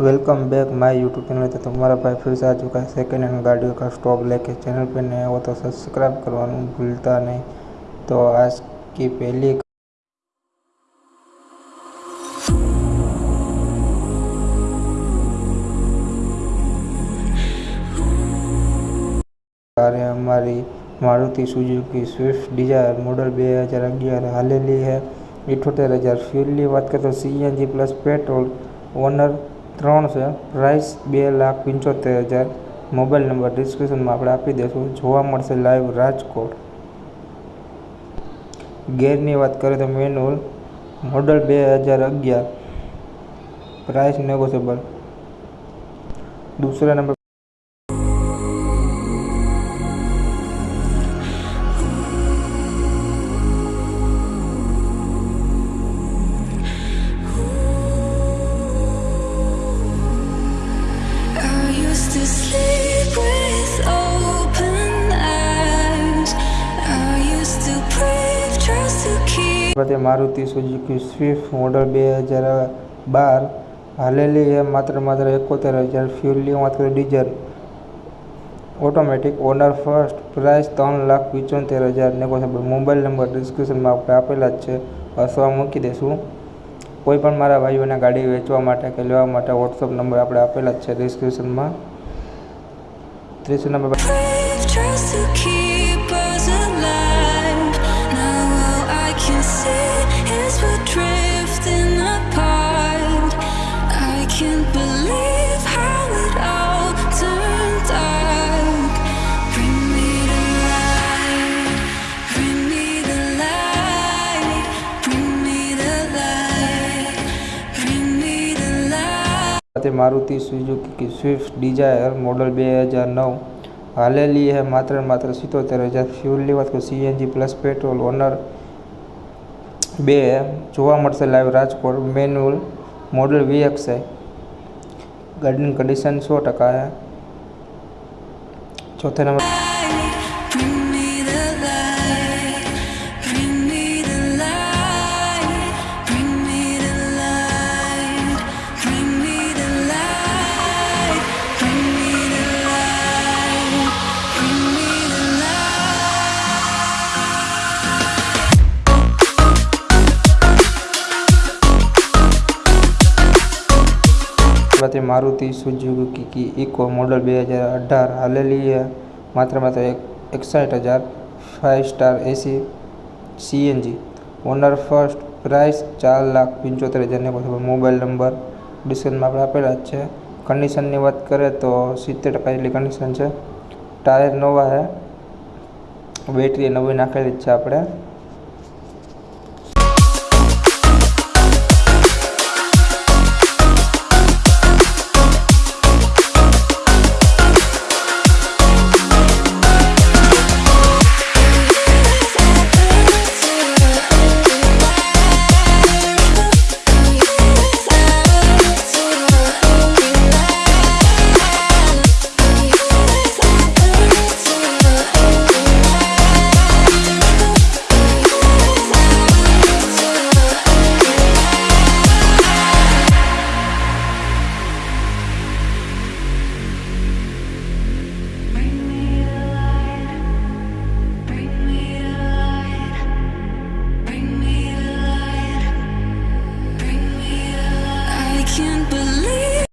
welcome back my YouTube channel तो तुम्हारा भाई फिर से आ चुका है सेकेंड हैंड गाड़ियों का स्टॉक लेके चैनल पे नए हो तो सब्सक्राइब करवाना भूलता नहीं तो आज की पहली कार है हमारी Maruti Suzuki Swift Dzire model બે હજાર અગિયાર હાલેલી છે ઇઠોતેર હજાર ફ્યુલની વાત કરીએ તો સીએનજી પ્લસ પેટ્રોલ ઓનર ત્રણ છે. પ્રાઇસ બે લાખ પંચોતેર હજાર. મોબાઈલ નંબર ડિસ્ક્રિપ્શનમાં આપણે આપી દઈશું. જોવા મળશે લાઈવ રાજકોટ. ગેરની વાત કરીએ તો મેન્યુઅલ મોડલ બે હજાર અગિયાર. પ્રાઇસ નેગોશિયેબલ દૂસરા નંબર to keep. તે મારુતિ સુઝુકી સ્વિફ્ટ મોડલ બે હજાર બાર, હાલેલી એ માત્ર માત્ર એકોતેર હજાર ફ્યુલની વાત કરીએ diesel automatic owner first price ત્રણ લાખ પંચોતેર હજાર નેગોશિયેબલ. મોબાઈલ નંબર ડિસ્ક્રિપ્શનમાં આપણે આપેલા જ છે. અથવા મૂકી દઈશું કોઈ પણ મારા ભાઈઓને ગાડી વેચવા માટે કે લેવા માટે વોટ્સઅપ નંબર આપણે આપેલા જ છે ડિસ્ક્રિપ્શનમાં. ત્રીસ નંબર. સાથે Maruti Suzuki Swift Dzire model બે હજાર નવ. હાલેલી હે માત્ર માત્ર સિત્તોતેર હજાર. ફ્યુલની વાત કરું સીએનજી પ્લસ પેટ્રોલ ઓનર બે. જોવા મળશે live Rajkot manual model VXI ગાડીની કન્ડિશન સો ટકા છે. ચોથા નંબર તે મારુતિ સુઝુકી ઇકો મોડલ બે હજાર અઢાર હાલેલીએ માત્ર માત્ર એક એકસઠ હજાર five star AC CNG. Owner first price ચાર લાખ પંચોતેર હજારની પછી મોબાઈલ નંબર ડિસ્ક્રિપ્શનમાં આપણે આપેલા જ છે. કન્ડિશનની વાત કરીએ તો સિત્તેર ટકા જેટલી કન્ડિશન છે. ટાયર નવા છે બેટરી નવી નાખેલી જ છે આપણે.